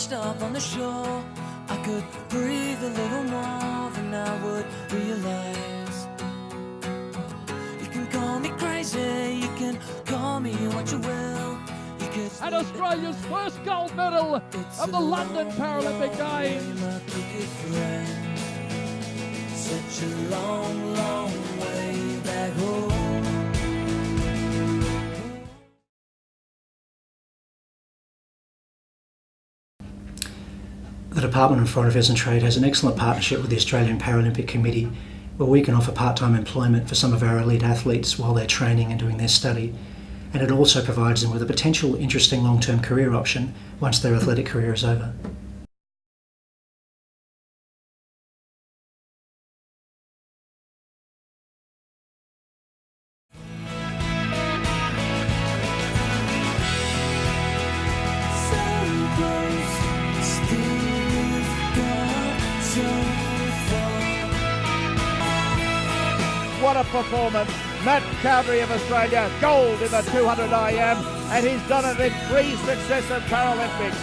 washed up on the shore, I could breathe a little more than I would realize. You can call me crazy, you can call me what you will. You and Australia's first gold medal of the London Paralympic Games. The Department of Foreign Affairs and Trade has an excellent partnership with the Australian Paralympic Committee where we can offer part-time employment for some of our elite athletes while they're training and doing their study. And it also provides them with a potential interesting long-term career option once their athletic career is over. What a performance. Matt Cowdrey of Australia, gold in the 200 IM, and he's done it in three successive Paralympics.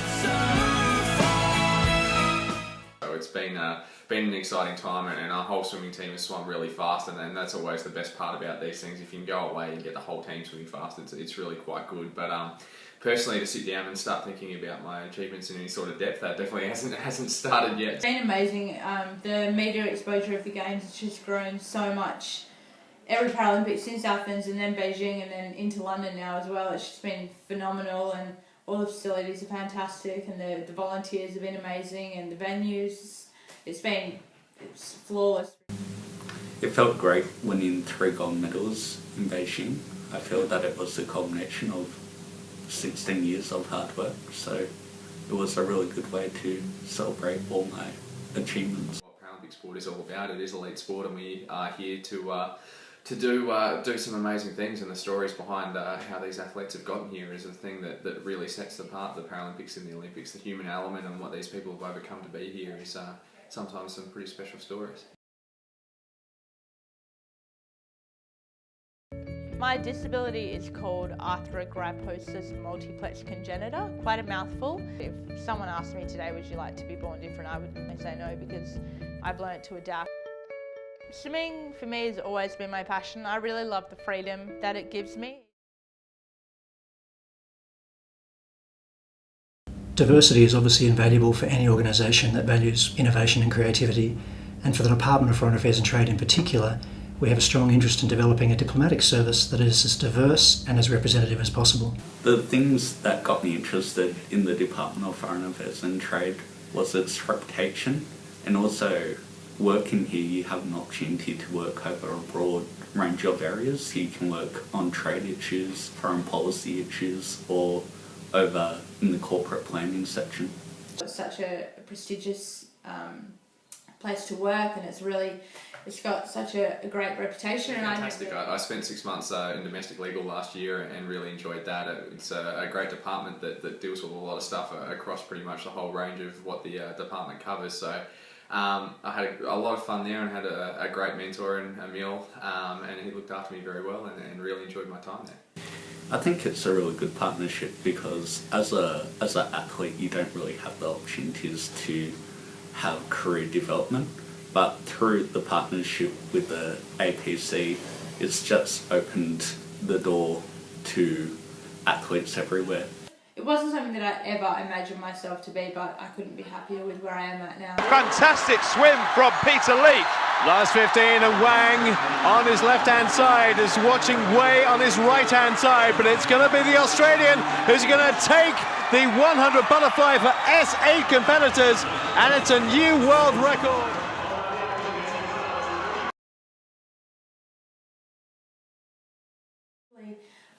So it's been uh, been an exciting time, and, and our whole swimming team has swum really fast, and, and that's always the best part about these things. If you can go away and get the whole team swimming fast, it's, it's really quite good. But um, personally, to sit down and start thinking about my achievements in any sort of depth, that definitely hasn't hasn't started yet. It's been amazing. Um, the media exposure of the games has just grown so much. Every Paralympics since Athens and then Beijing and then into London now as well. It's just been phenomenal and all the facilities are fantastic and the, the volunteers have been amazing and the venues. It's been it's flawless. It felt great winning three gold medals in Beijing. I feel that it was the culmination of 16 years of hard work, so it was a really good way to celebrate all my achievements. What Paralympic sport is all about. It is elite sport, and we are here to uh, to do uh, do some amazing things. And the stories behind uh, how these athletes have gotten here is the thing that, that really sets apart the Paralympics and the Olympics. The human element and what these people have overcome to be here is uh, sometimes some pretty special stories. My disability is called arthrogryposis multiplex congenita, quite a mouthful. If someone asked me today, would you like to be born different, I would say no because I've learnt to adapt. Swimming for me has always been my passion. I really love the freedom that it gives me. Diversity is obviously invaluable for any organisation that values innovation and creativity, and for the Department of Foreign Affairs and Trade in particular, we have a strong interest in developing a diplomatic service that is as diverse and as representative as possible. The things that got me interested in the Department of Foreign Affairs and Trade was its reputation and also working here you have an opportunity to work over a broad range of areas. You can work on trade issues, foreign policy issues or over in the corporate planning section. It's such a prestigious um, place to work and it's really it's got such a, a great reputation and Fantastic. I I, I spent six months uh, in domestic legal last year and really enjoyed that. It's a, a great department that, that deals with a lot of stuff uh, across pretty much the whole range of what the uh, department covers. So um, I had a, a lot of fun there and had a, a great mentor in Emil, um, and he looked after me very well and, and really enjoyed my time there. I think it's a really good partnership because as a as an athlete you don't really have the opportunities to have career development but through the partnership with the APC it's just opened the door to athletes everywhere. It wasn't something that I ever imagined myself to be but I couldn't be happier with where I am at now. Fantastic swim from Peter Leek. Last 15 and Wang on his left-hand side is watching Wei on his right-hand side, but it's going to be the Australian who's going to take the 100 butterfly for S8 competitors, and it's a new world record.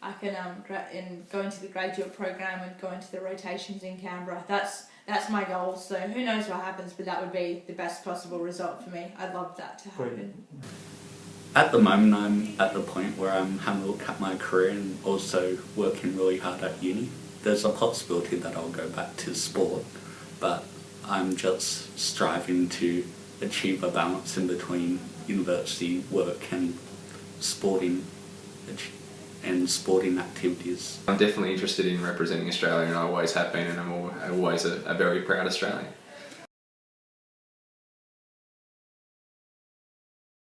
I can um gra- in go into the graduate program and go into the rotations in Canberra. That's that's my goal. So who knows what happens, but that would be the best possible result for me. I'd love that to happen. At the moment I'm at the point where I'm having a look at my career and also working really hard at uni. There's a possibility that I'll go back to sport but I'm just striving to achieve a balance in between university work and sporting ach- and sporting activities. I'm definitely interested in representing Australia and I always have been and I'm always a, a very proud Australian.